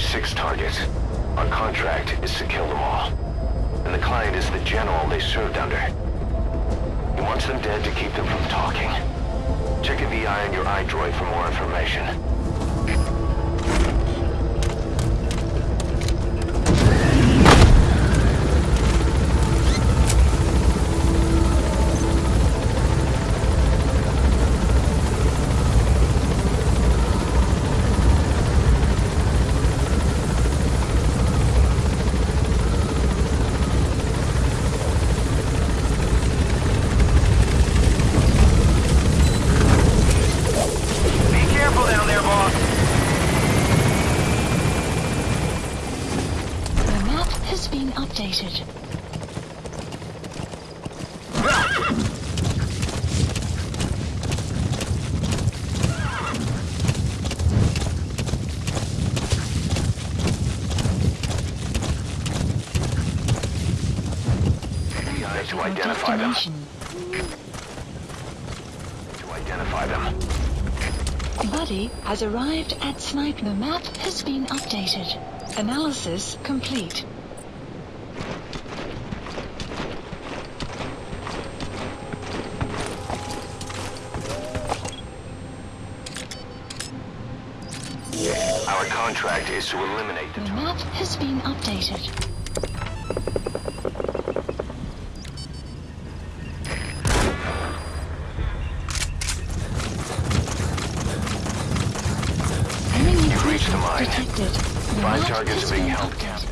Six targets. Our contract is to kill them all. And the client is the general they served under. He wants them dead to keep them from talking. Check a VI on your iDroid for more information. To identify them. To identify them. Buddy has arrived at Sniper. The map has been updated. Analysis complete. Our contract is to eliminate the... The map has been updated. Five targets are being held captive.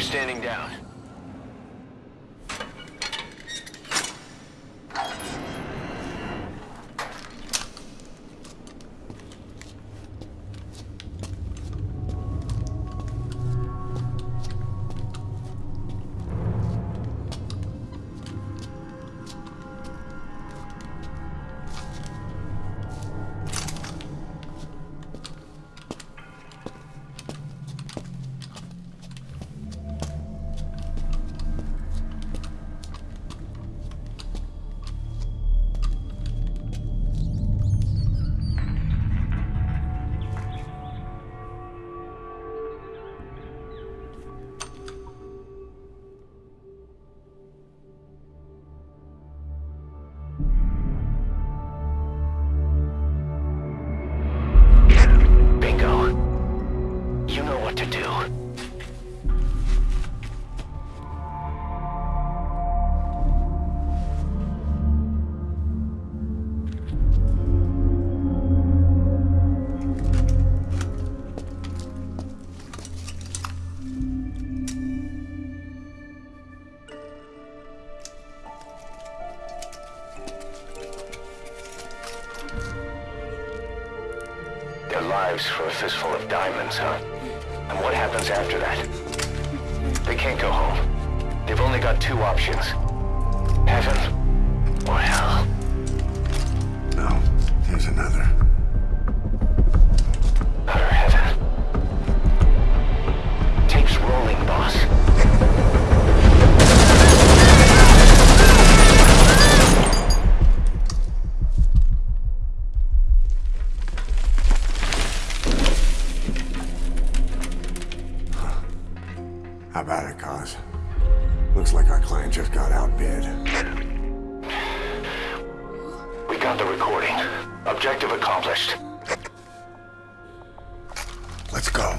They're standing down. Lives for a fistful of diamonds, huh? And what happens after that? They can't go home. They've only got two options. Heaven accomplished. Let's go.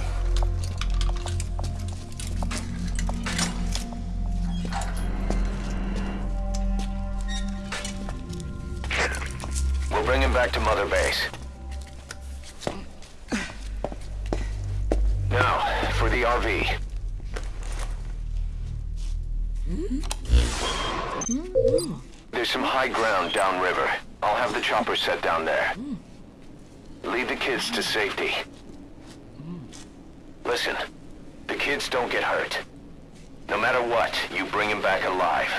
We'll bring him back to Mother Base. Now, for the RV. There's some high ground downriver. I'll have the chopper set down there. Lead the kids to safety. Listen, the kids don't get hurt. No matter what, you bring him back alive.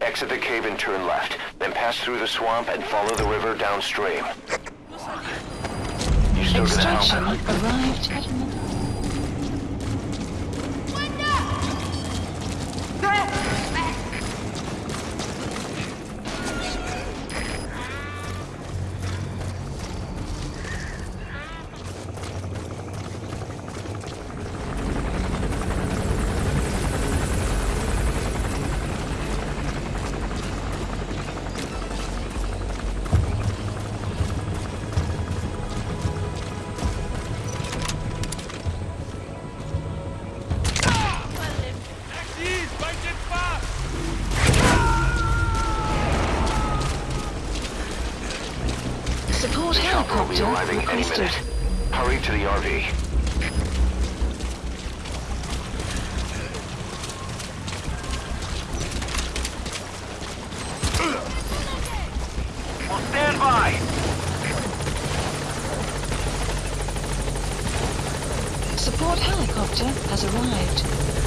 Exit the cave and turn left, then pass through the swamp and follow the river downstream. You still gonna Extraction help? arrived at... Support helicopter any minute. Hurry to the RV. Stand by! Support helicopter has arrived.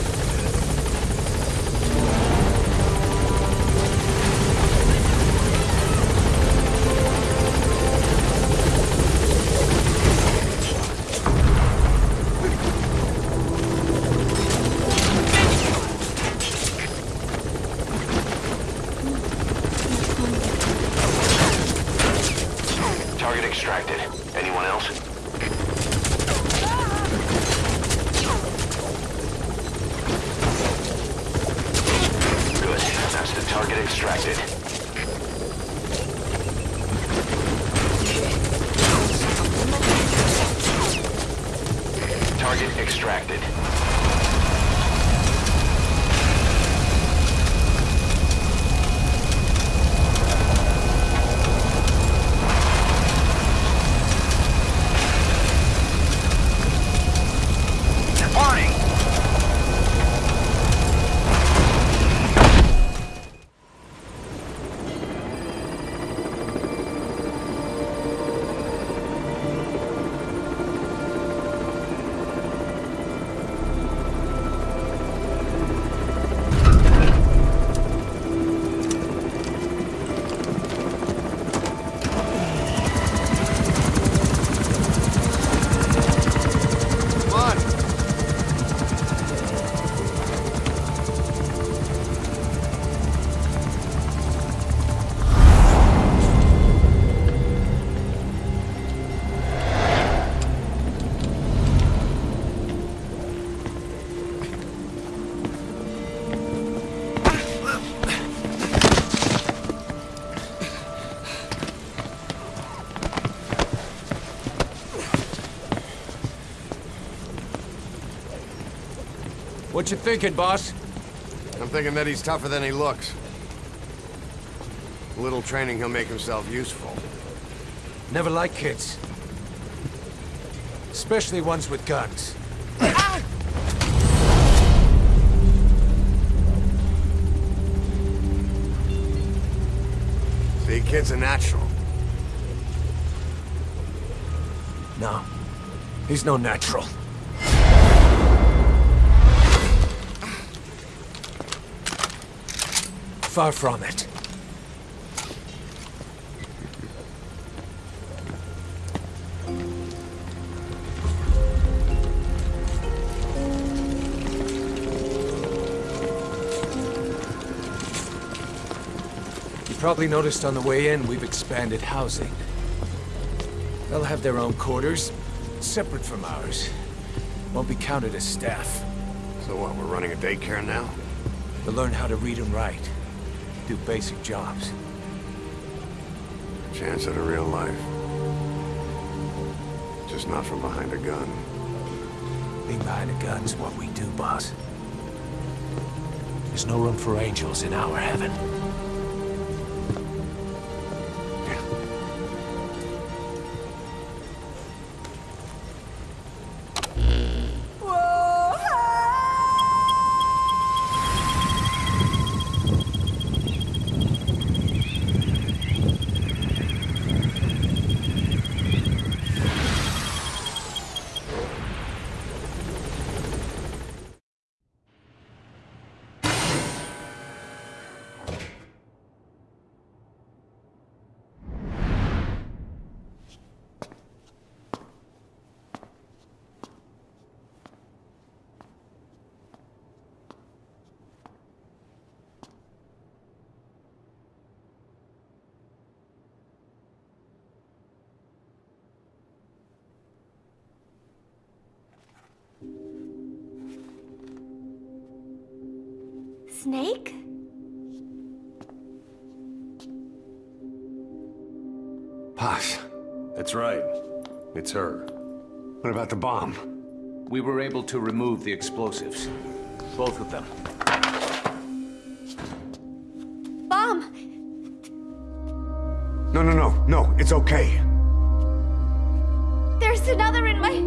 Target What you thinking, boss? I'm thinking that he's tougher than he looks. A little training, he'll make himself useful. Never like kids. Especially ones with guns. See, kid's are natural. No. He's no natural. Far from it. You probably noticed on the way in, we've expanded housing. They'll have their own quarters, separate from ours. Won't be counted as staff. So what, we're running a daycare now? They'll learn how to read and write. Do basic jobs. Chance at a real life. Just not from behind a gun. Being behind a gun's what we do, boss. There's no room for angels in our heaven. Snake? Paz, That's right. It's her. what about the bomb? We were able to remove the explosives. Both of them. Bomb! No, no, no, no, it's okay. There's another in my...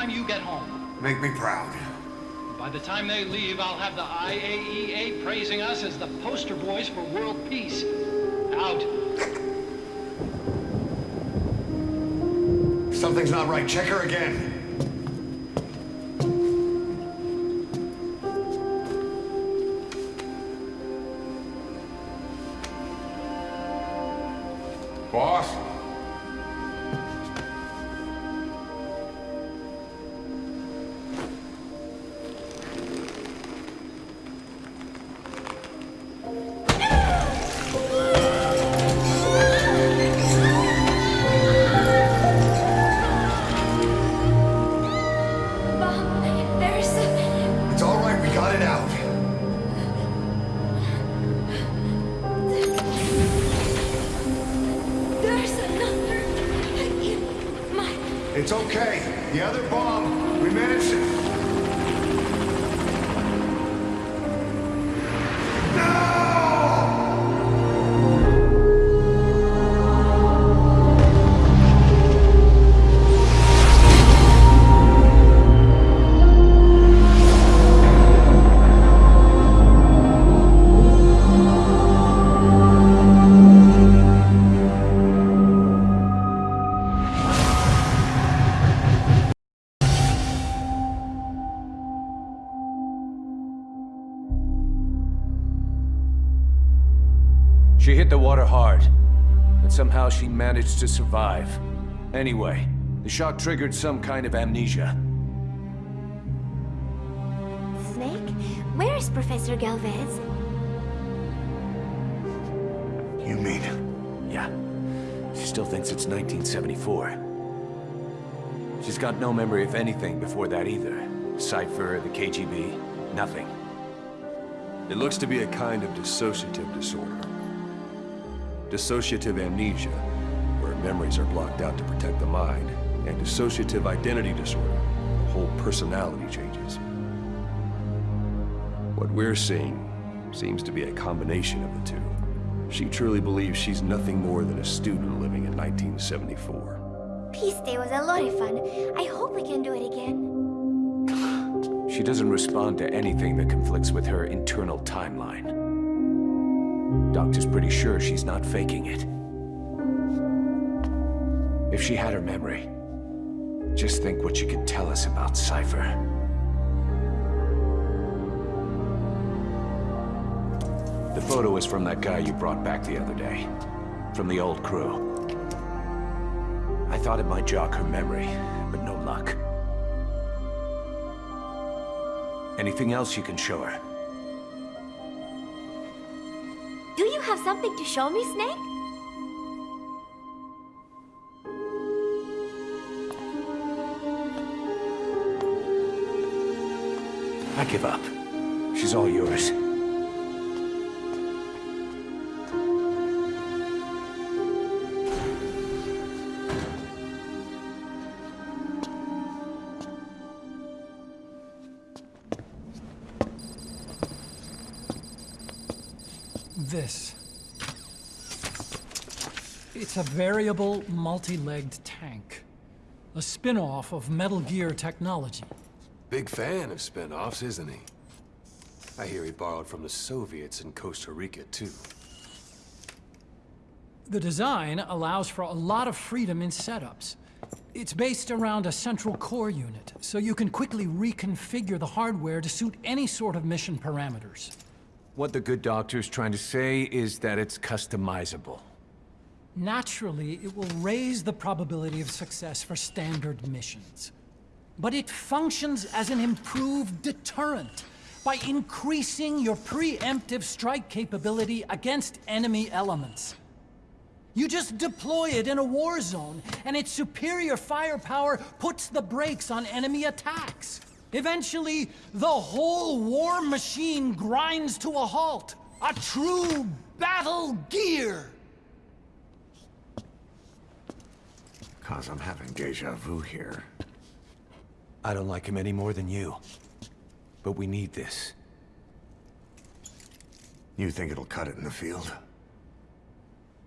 time you get home. Make me proud. By the time they leave, I'll have the IAEA praising us as the poster boys for world peace. Out. Something's not right. Check her again. Boss? It's okay. The other bomb, we managed it. She hit the water hard, but somehow she managed to survive. Anyway, the shock triggered some kind of amnesia. Snake? Where is Professor Galvez? You mean? Yeah, she still thinks it's 1974. She's got no memory of anything before that either. Cypher, the KGB, nothing. It looks to be a kind of dissociative disorder. Dissociative amnesia, where memories are blocked out to protect the mind, and dissociative identity disorder, the whole personality changes. What we're seeing seems to be a combination of the two. She truly believes she's nothing more than a student living in 1974. Peace Day was a lot of fun. I hope we can do it again. She doesn't respond to anything that conflicts with her internal timeline. Doctor's pretty sure she's not faking it. If she had her memory, just think what she could tell us about Cypher. The photo is from that guy you brought back the other day. From the old crew. I thought it might jog her memory, but no luck. Anything else you can show her? Have something to show me, Snake? I give up. She's all yours. It's a variable, multi-legged tank. A spin-off of Metal Gear technology. Big fan of spin-offs, isn't he? I hear he borrowed from the Soviets in Costa Rica, too. The design allows for a lot of freedom in setups. It's based around a central core unit, so you can quickly reconfigure the hardware to suit any sort of mission parameters. What the good doctor's trying to say is that it's customizable. Naturally, it will raise the probability of success for standard missions. But it functions as an improved deterrent, by increasing your preemptive strike capability against enemy elements. You just deploy it in a war zone, and its superior firepower puts the brakes on enemy attacks. Eventually, the whole war machine grinds to a halt. A true battle gear! Cause I'm having deja vu here. I don't like him any more than you. But we need this. You think it'll cut it in the field?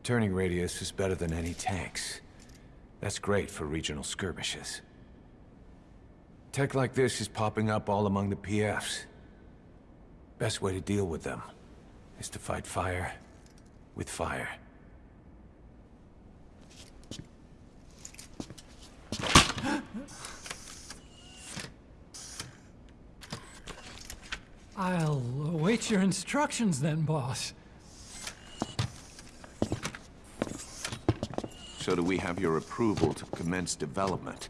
Turning radius is better than any tanks. That's great for regional skirmishes. Tech like this is popping up all among the PFs. Best way to deal with them is to fight fire with fire. I'll await your instructions then, boss. So do we have your approval to commence development?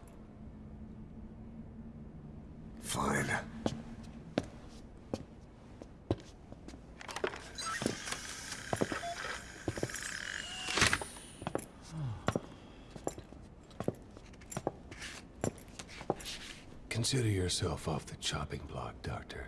Fine. Consider yourself off the chopping block, Doctor.